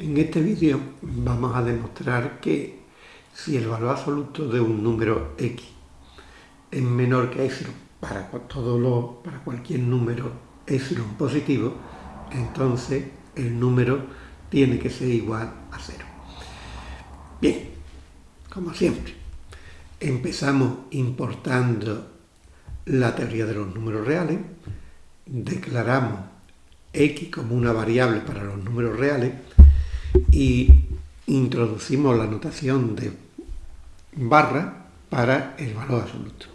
En este vídeo vamos a demostrar que si el valor absoluto de un número x es menor que epsilon para, todo lo, para cualquier número epsilon positivo, entonces el número tiene que ser igual a cero. Bien, como siempre, empezamos importando la teoría de los números reales, declaramos x como una variable para los números reales, y introducimos la notación de barra para el valor absoluto.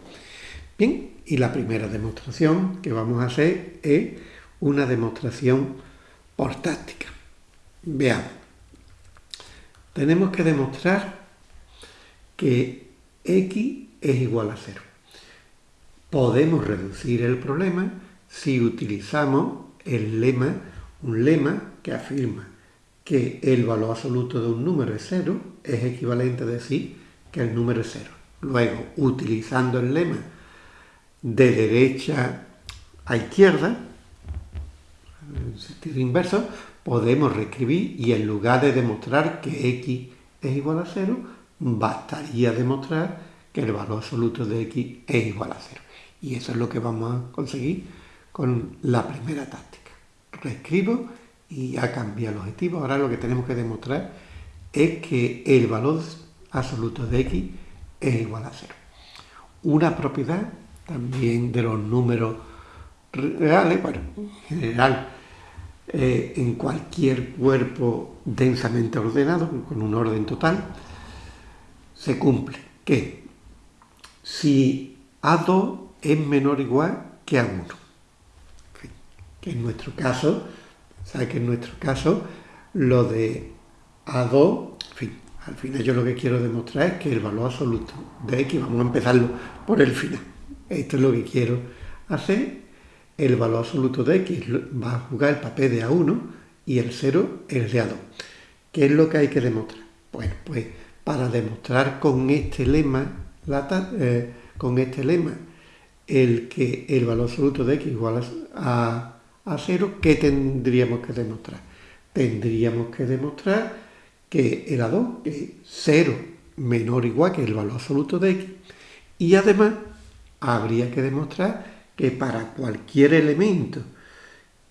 Bien, y la primera demostración que vamos a hacer es una demostración por táctica. Veamos. Tenemos que demostrar que x es igual a cero. Podemos reducir el problema si utilizamos el lema, un lema que afirma que el valor absoluto de un número es cero, es equivalente a decir que el número es cero. Luego, utilizando el lema de derecha a izquierda, en sentido inverso, podemos reescribir y en lugar de demostrar que x es igual a cero, bastaría demostrar que el valor absoluto de x es igual a cero. Y eso es lo que vamos a conseguir con la primera táctica. Reescribo y ya cambia el objetivo. Ahora lo que tenemos que demostrar es que el valor absoluto de x es igual a cero. Una propiedad también de los números reales, bueno, en general, eh, en cualquier cuerpo densamente ordenado, con un orden total, se cumple que si A2 es menor o igual que A1, que en nuestro caso Sabe que en nuestro caso lo de A2, en fin, al final yo lo que quiero demostrar es que el valor absoluto de X, vamos a empezarlo por el final. Esto es lo que quiero hacer. El valor absoluto de X va a jugar el papel de A1 y el 0 el de A2. ¿Qué es lo que hay que demostrar? Bueno, pues para demostrar con este lema, eh, con este lema, el que el valor absoluto de X igual a a cero, ¿qué tendríamos que demostrar? Tendríamos que demostrar que el A2 es 0 menor o igual que el valor absoluto de x y además habría que demostrar que para cualquier elemento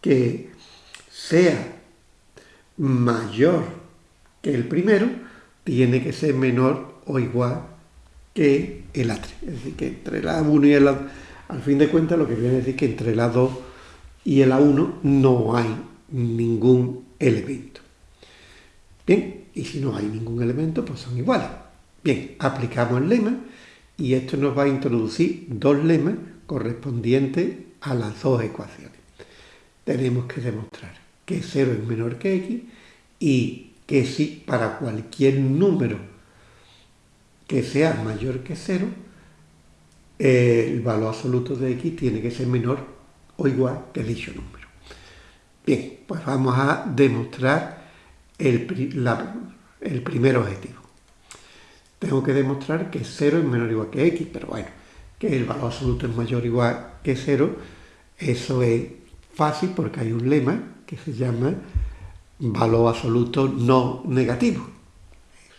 que sea mayor que el primero, tiene que ser menor o igual que el A3. Es decir, que entre el A1 y el A2, al fin de cuentas lo que viene a decir que entre el A2 y el A1 no hay ningún elemento. Bien, y si no hay ningún elemento, pues son iguales. Bien, aplicamos el lema y esto nos va a introducir dos lemas correspondientes a las dos ecuaciones. Tenemos que demostrar que 0 es menor que x y que si para cualquier número que sea mayor que 0, el valor absoluto de x tiene que ser menor o igual que dicho número. Bien, pues vamos a demostrar el, el primer objetivo. Tengo que demostrar que 0 es menor o igual que x, pero bueno, que el valor absoluto es mayor o igual que 0, eso es fácil porque hay un lema que se llama valor absoluto no negativo.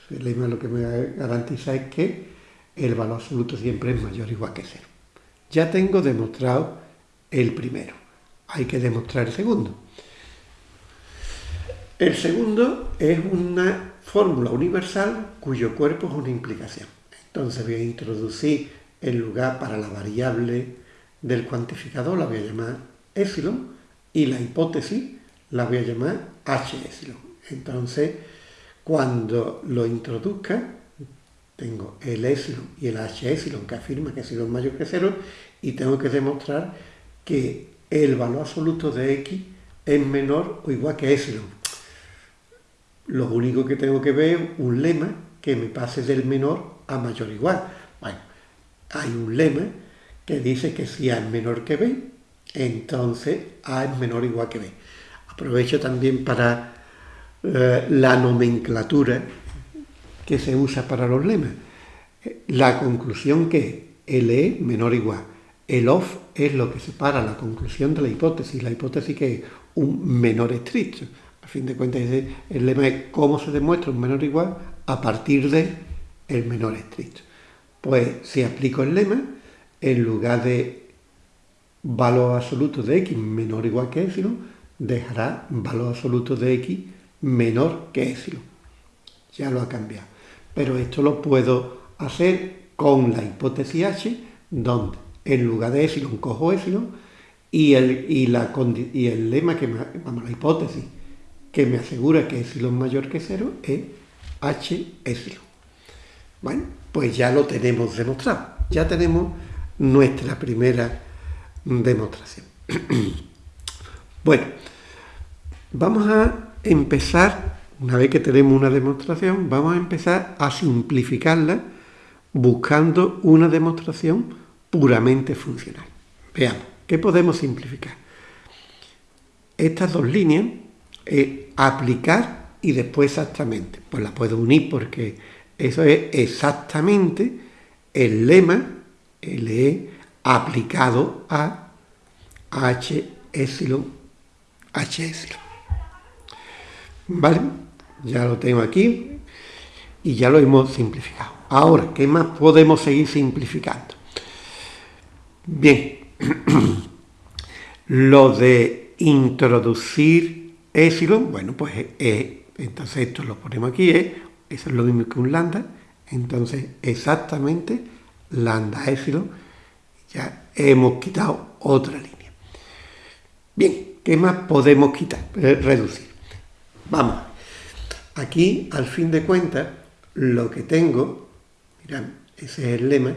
Ese lema lo que me garantiza es que el valor absoluto siempre es mayor o igual que 0. Ya tengo demostrado el primero. Hay que demostrar el segundo. El segundo es una fórmula universal cuyo cuerpo es una implicación. Entonces voy a introducir el lugar para la variable del cuantificador, la voy a llamar epsilon, y la hipótesis la voy a llamar h. Entonces, cuando lo introduzca, tengo el epsilon y el h que afirma que epsilon es mayor que cero, y tengo que demostrar que el valor absoluto de x es menor o igual que epsilon. Lo único que tengo que ver es un lema que me pase del menor a mayor o igual. Bueno, hay un lema que dice que si A es menor que B, entonces A es menor o igual que B. Aprovecho también para eh, la nomenclatura que se usa para los lemas. La conclusión que L es menor o igual el off es lo que separa la conclusión de la hipótesis, la hipótesis que es un menor estricto. A fin de cuentas, el lema es cómo se demuestra un menor igual a partir de el menor estricto. Pues si aplico el lema, en lugar de valor absoluto de x menor o igual que epsilon, dejará valor absoluto de x menor que epsilon. Ya lo ha cambiado. Pero esto lo puedo hacer con la hipótesis h, donde en lugar de epsilon cojo epsilon y el, y la, y el lema que me, vamos, la hipótesis que me asegura que epsilon mayor que cero es h epsilon. Bueno, pues ya lo tenemos demostrado. Ya tenemos nuestra primera demostración. bueno, vamos a empezar, una vez que tenemos una demostración, vamos a empezar a simplificarla buscando una demostración puramente funcional. Veamos, ¿qué podemos simplificar? Estas dos líneas, aplicar y después exactamente. Pues la puedo unir porque eso es exactamente el lema, LE, aplicado a H epsilon, H epsilon. ¿Vale? Ya lo tengo aquí y ya lo hemos simplificado. Ahora, ¿qué más podemos seguir simplificando? Bien, lo de introducir epsilon, bueno, pues entonces esto lo ponemos aquí, eso es lo mismo que un lambda, entonces exactamente lambda epsilon, ya hemos quitado otra línea. Bien, ¿qué más podemos quitar, eh, reducir? Vamos, aquí al fin de cuentas lo que tengo, mirad, ese es el lema,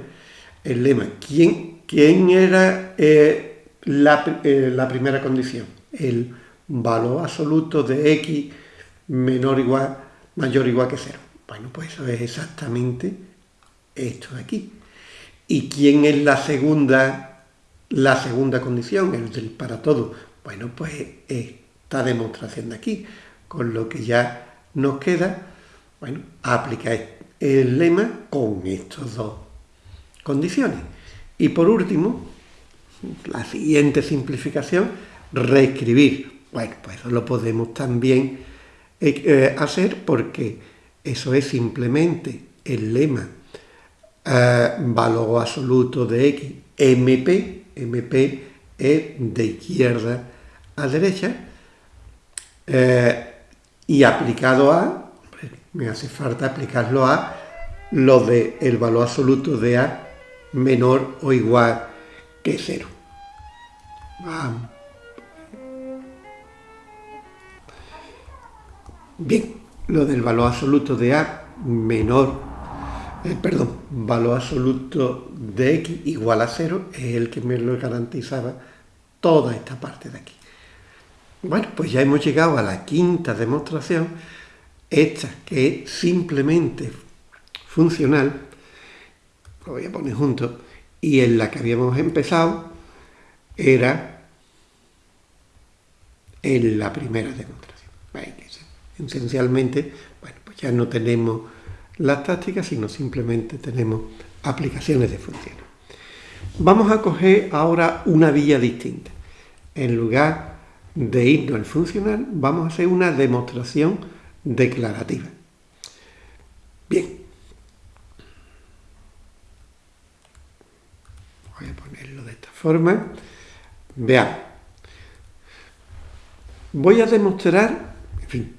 el lema, ¿quién, quién era eh, la, eh, la, primera condición? El valor absoluto de x menor igual, mayor o igual que cero. Bueno, pues eso es exactamente esto de aquí. ¿Y quién es la segunda, la segunda condición? El para todo. Bueno, pues esta demostración de aquí, con lo que ya nos queda, bueno, aplicar el lema con estas dos condiciones. Y por último, la siguiente simplificación, reescribir. Bueno, pues eso lo podemos también eh, eh, hacer porque eso es simplemente el lema eh, valor absoluto de x, mp, mp es de izquierda a derecha y aplicado a, me hace falta aplicarlo a lo de el valor absoluto de a menor o igual que cero. Bien, lo del valor absoluto de A menor, eh, perdón, valor absoluto de X igual a cero es el que me lo garantizaba toda esta parte de aquí. Bueno, pues ya hemos llegado a la quinta demostración, esta que es simplemente funcional, lo voy a poner junto, y en la que habíamos empezado era en la primera demostración. Esencialmente, bueno, pues ya no tenemos las tácticas, sino simplemente tenemos aplicaciones de funciones. Vamos a coger ahora una vía distinta. En lugar de irnos al funcional, vamos a hacer una demostración declarativa. Bien, voy a ponerlo de esta forma. Veamos. Voy a demostrar, en fin,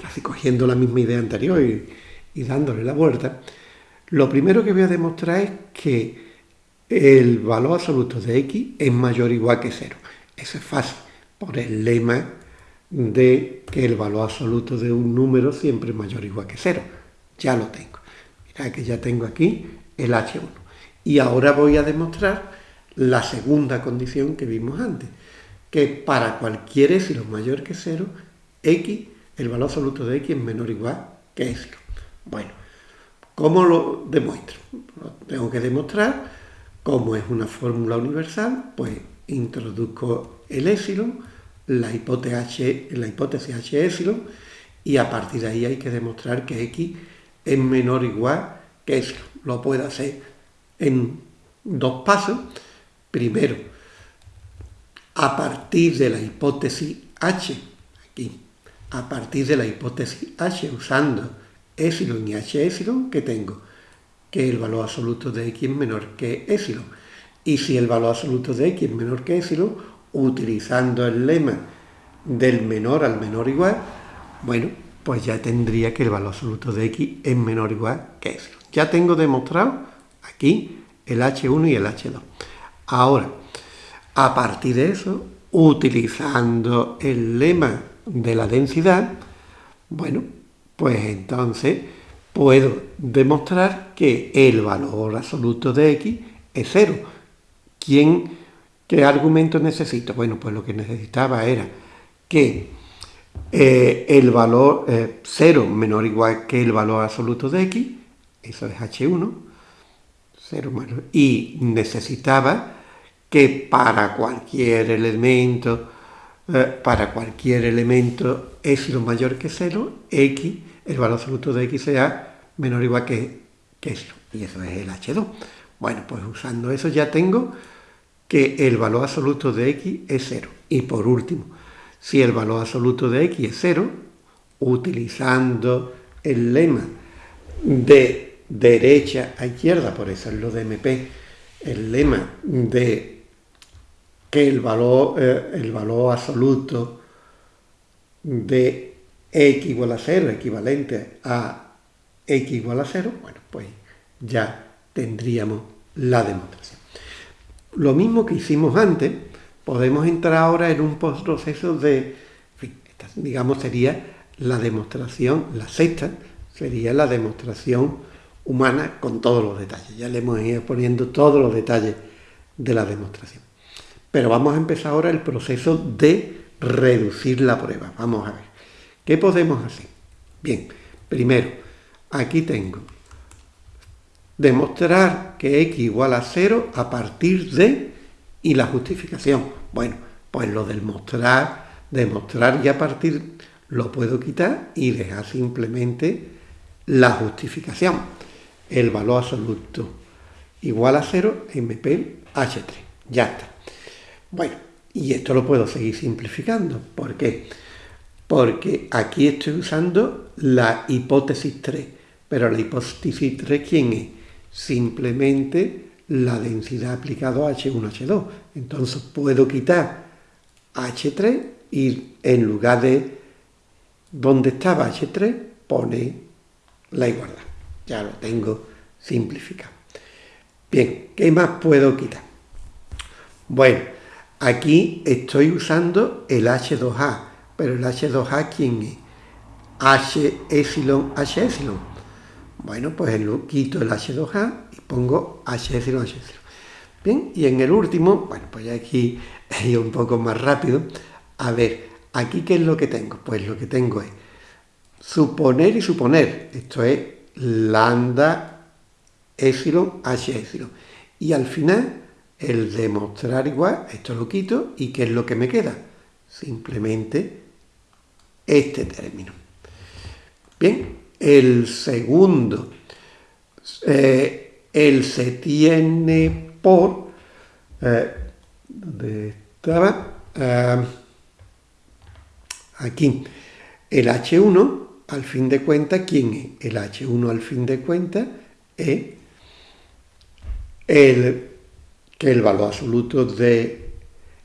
casi cogiendo la misma idea anterior y, dándole la vuelta, lo primero que voy a demostrar es que el valor absoluto de x es mayor o igual que cero. Eso es fácil, por el lema de que el valor absoluto de un número siempre es mayor o igual que cero. Ya lo tengo. Mirad que ya tengo aquí el h1. Y ahora voy a demostrar la segunda condición que vimos antes, que para cualquier epsilon mayor que cero, x, el valor absoluto de x es menor o igual que epsilon. Bueno, ¿cómo lo demuestro? Lo tengo que demostrar, como es una fórmula universal, pues introduzco el epsilon, la hipótesis la hipótesis h epsilon, y a partir de ahí hay que demostrar que x es menor o igual que epsilon. Lo puedo hacer en dos pasos. Primero, a partir de la hipótesis H, aquí, a partir de la hipótesis H usando epsilon y H epsilon que tengo que el valor absoluto de x es menor que epsilon. Y si el valor absoluto de x es menor que epsilon, utilizando el lema del menor al menor igual, bueno, pues ya tendría que el valor absoluto de x es menor o igual que epsilon. Ya tengo demostrado aquí el H1 y el H2. Ahora, a partir de eso, utilizando el lema de la densidad, bueno, pues entonces puedo demostrar que el valor absoluto de x es cero. ¿Quién, ¿Qué argumento necesito? Bueno, pues lo que necesitaba era que eh, el valor 0 eh, menor o igual que el valor absoluto de x, eso es h1, 0 menor, y necesitaba que para cualquier elemento, eh, para cualquier elemento lo mayor que 0, x, el valor absoluto de x sea menor o igual que, que y eso es el h2. Bueno, pues usando eso ya tengo que el valor absoluto de x es 0. Y por último, si el valor absoluto de x es 0, utilizando el lema de derecha a izquierda, por eso es lo de MP, el lema de que el valor, eh, el valor absoluto de x igual a 0, equivalente a x igual a 0, bueno, pues ya tendríamos la demostración. Lo mismo que hicimos antes, podemos entrar ahora en un proceso de, digamos, sería la demostración, la sexta, sería la demostración humana con todos los detalles. Ya le hemos ido poniendo todos los detalles de la demostración. Pero vamos a empezar ahora el proceso de reducir la prueba. Vamos a ver. ¿Qué podemos hacer? Bien, primero, aquí tengo demostrar que x igual a 0 a partir de y la justificación. Bueno, pues lo del mostrar, demostrar y a partir lo puedo quitar y dejar simplemente la justificación. El valor absoluto igual a 0 MP H3. Ya está. Bueno, y esto lo puedo seguir simplificando. ¿Por qué? Porque aquí estoy usando la hipótesis 3. Pero la hipótesis 3, ¿quién es? Simplemente la densidad aplicado a H1, H2. Entonces puedo quitar H3 y en lugar de donde estaba H3 pone la igualdad. Ya lo tengo simplificado. Bien, ¿qué más puedo quitar? Bueno, aquí estoy usando el H2A, pero el H2A ¿quién es? H epsilon, H epsilon. Bueno, pues quito el H2A y pongo H epsilon, H epsilon. Bien, y en el último, bueno, pues aquí he ido un poco más rápido. A ver, aquí ¿qué es lo que tengo? Pues lo que tengo es suponer y suponer. Esto es lambda epsilon h epsilon. Y al final, el demostrar igual, esto lo quito, ¿y qué es lo que me queda? Simplemente este término. Bien, el segundo, eh, el se tiene por, eh, ¿dónde estaba? Ah, aquí, el H1 al fin de cuentas, ¿quién es? El H1 al fin de cuentas es el, que el valor absoluto de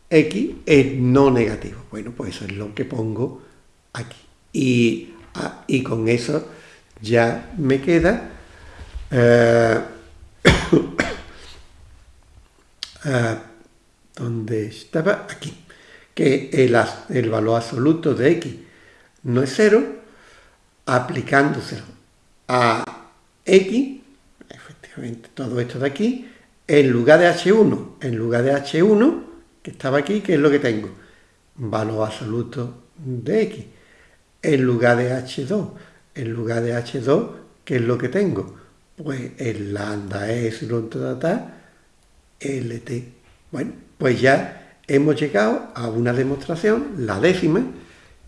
x es no negativo. Bueno, pues eso es lo que pongo aquí. Y, ah, con eso ya me queda eh, ah, donde estaba aquí, que el, el valor absoluto de x no es cero, aplicándoselo a X, efectivamente todo esto de aquí, en lugar de H1, en lugar de H1, que estaba aquí, ¿qué es lo que tengo? Valor absoluto de X. En lugar de H2, en lugar de H2, ¿qué es lo que tengo? Pues el lambda epsilon ta, LT. Bueno, pues ya hemos llegado a una demostración, la décima,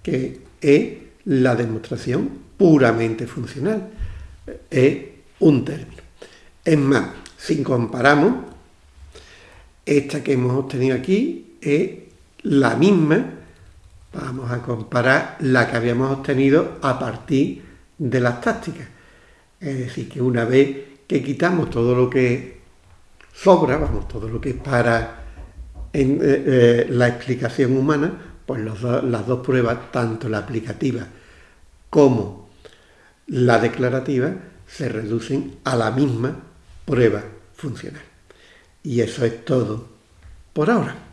que es la demostración puramente funcional. Es un término. Es más, si comparamos, esta que hemos obtenido aquí es la misma Vamos a comparar la que habíamos obtenido a partir de las tácticas. Es decir, que una vez que quitamos todo lo que sobra, vamos, todo lo que es para en, eh, eh, la explicación humana, pues las dos pruebas, tanto la aplicativa como la declarativa, se reducen a la misma prueba funcional. Y eso es todo por ahora.